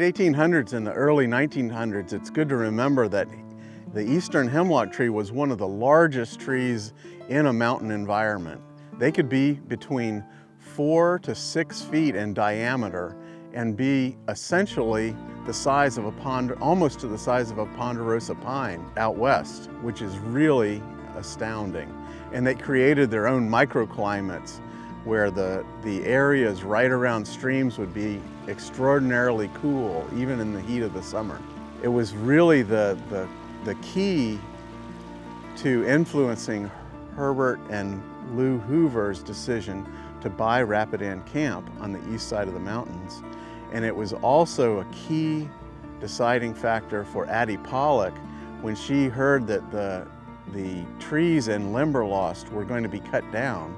late 1800s and the early 1900s, it's good to remember that the eastern hemlock tree was one of the largest trees in a mountain environment. They could be between four to six feet in diameter and be essentially the size of a pond, almost to the size of a ponderosa pine out west, which is really astounding. And they created their own microclimates where the, the areas right around streams would be extraordinarily cool, even in the heat of the summer. It was really the, the, the key to influencing Herbert and Lou Hoover's decision to buy Rapidan Camp on the east side of the mountains. And it was also a key deciding factor for Addie Pollock when she heard that the, the trees in Limberlost were going to be cut down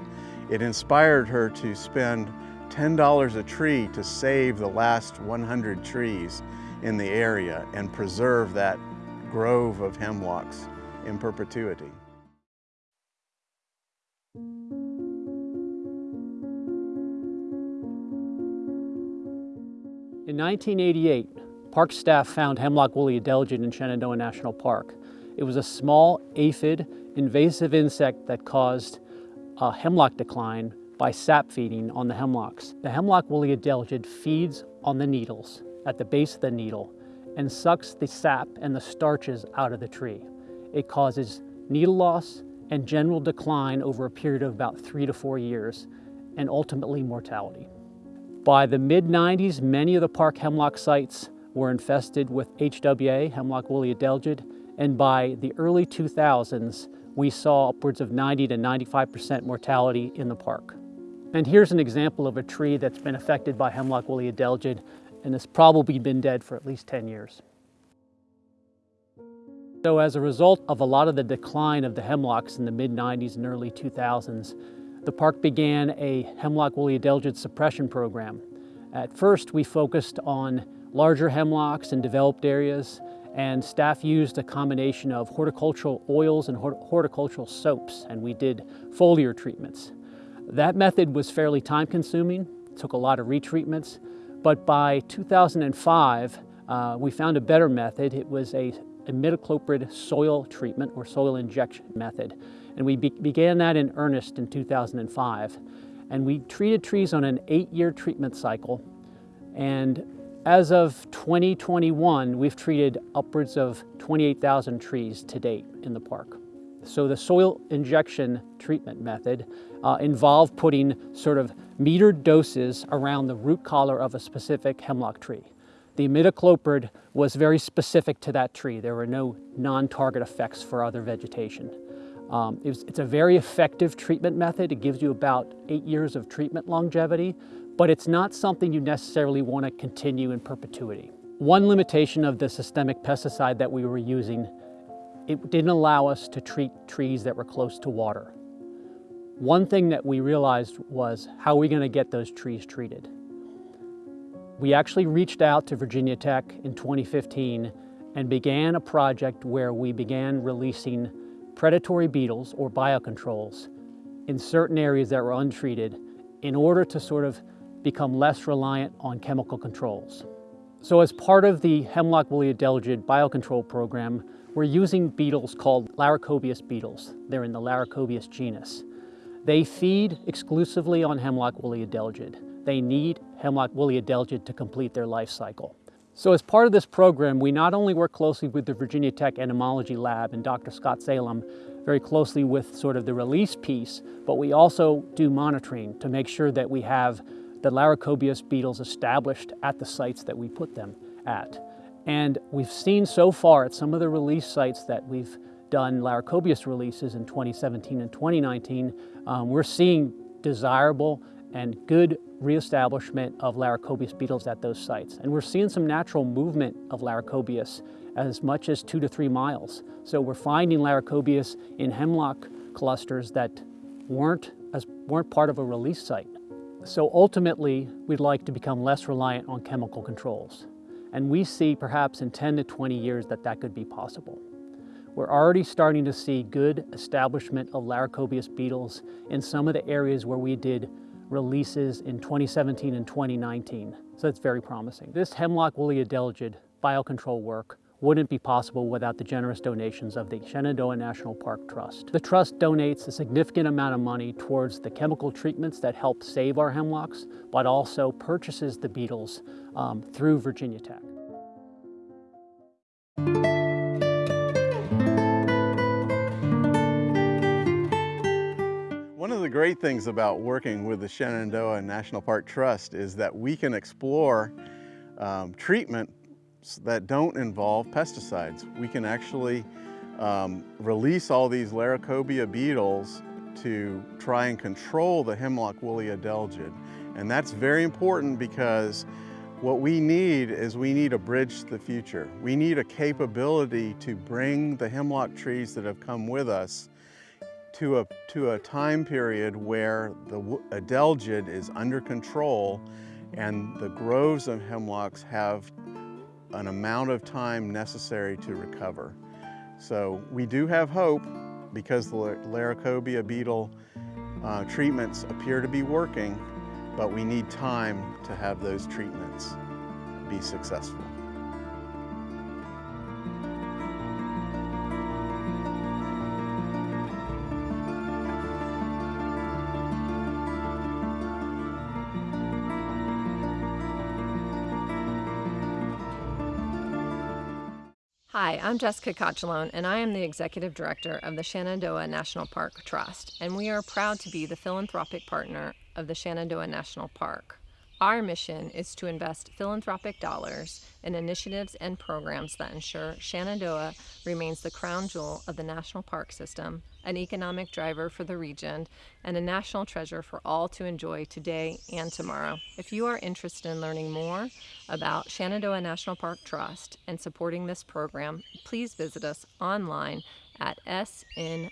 it inspired her to spend $10 a tree to save the last 100 trees in the area and preserve that grove of hemlocks in perpetuity. In 1988, park staff found hemlock woolly adelgid in Shenandoah National Park. It was a small aphid invasive insect that caused a hemlock decline by sap feeding on the hemlocks. The hemlock woolly adelgid feeds on the needles at the base of the needle and sucks the sap and the starches out of the tree. It causes needle loss and general decline over a period of about three to four years and ultimately mortality. By the mid-90s, many of the park hemlock sites were infested with HWA, hemlock woolly adelgid, and by the early 2000s, we saw upwards of 90 to 95% mortality in the park. And here's an example of a tree that's been affected by hemlock woolly adelgid and has probably been dead for at least 10 years. So as a result of a lot of the decline of the hemlocks in the mid-90s and early 2000s, the park began a hemlock woolly adelgid suppression program. At first, we focused on larger hemlocks in developed areas and staff used a combination of horticultural oils and horticultural soaps, and we did foliar treatments. That method was fairly time consuming, took a lot of retreatments, but by 2005, uh, we found a better method. It was a imidacloprid soil treatment or soil injection method. And we be began that in earnest in 2005. And we treated trees on an eight-year treatment cycle. And as of 2021, we've treated upwards of 28,000 trees to date in the park. So the soil injection treatment method uh, involved putting sort of metered doses around the root collar of a specific hemlock tree. The imidacloprid was very specific to that tree. There were no non-target effects for other vegetation. Um, it's a very effective treatment method. It gives you about eight years of treatment longevity, but it's not something you necessarily want to continue in perpetuity. One limitation of the systemic pesticide that we were using, it didn't allow us to treat trees that were close to water. One thing that we realized was how are we going to get those trees treated? We actually reached out to Virginia Tech in 2015 and began a project where we began releasing predatory beetles or biocontrols in certain areas that were untreated in order to sort of become less reliant on chemical controls. So as part of the hemlock woolly adelgid biocontrol program, we're using beetles called Laricobius beetles. They're in the Laricobius genus. They feed exclusively on hemlock woolly adelgid. They need hemlock woolly adelgid to complete their life cycle. So as part of this program, we not only work closely with the Virginia Tech Entomology Lab and Dr. Scott Salom, very closely with sort of the release piece, but we also do monitoring to make sure that we have the Laricobius beetles established at the sites that we put them at. And we've seen so far at some of the release sites that we've done Laricobius releases in 2017 and 2019, um, we're seeing desirable and good reestablishment of Laricobius beetles at those sites. And we're seeing some natural movement of Laricobius as much as two to three miles. So we're finding Laricobius in hemlock clusters that weren't, as, weren't part of a release site. So ultimately, we'd like to become less reliant on chemical controls. And we see perhaps in 10 to 20 years that that could be possible. We're already starting to see good establishment of Laricobius beetles in some of the areas where we did releases in 2017 and 2019. So that's very promising. This hemlock woolly adelgid biocontrol work wouldn't be possible without the generous donations of the Shenandoah National Park Trust. The trust donates a significant amount of money towards the chemical treatments that help save our hemlocks, but also purchases the beetles um, through Virginia Tech. One of the great things about working with the Shenandoah National Park Trust is that we can explore um, treatments that don't involve pesticides. We can actually um, release all these Laricobium beetles to try and control the hemlock woolly adelgid. And that's very important because what we need is we need a bridge to the future. We need a capability to bring the hemlock trees that have come with us to a, to a time period where the adelgid is under control and the groves of hemlocks have an amount of time necessary to recover. So we do have hope because the Laricobium beetle uh, treatments appear to be working, but we need time to have those treatments be successful. Hi, I'm Jessica Cocciolone, and I am the Executive Director of the Shenandoah National Park Trust, and we are proud to be the philanthropic partner of the Shenandoah National Park. Our mission is to invest philanthropic dollars in initiatives and programs that ensure Shenandoah remains the crown jewel of the national park system, an economic driver for the region, and a national treasure for all to enjoy today and tomorrow. If you are interested in learning more about Shenandoah National Park Trust and supporting this program, please visit us online at snptrust.org.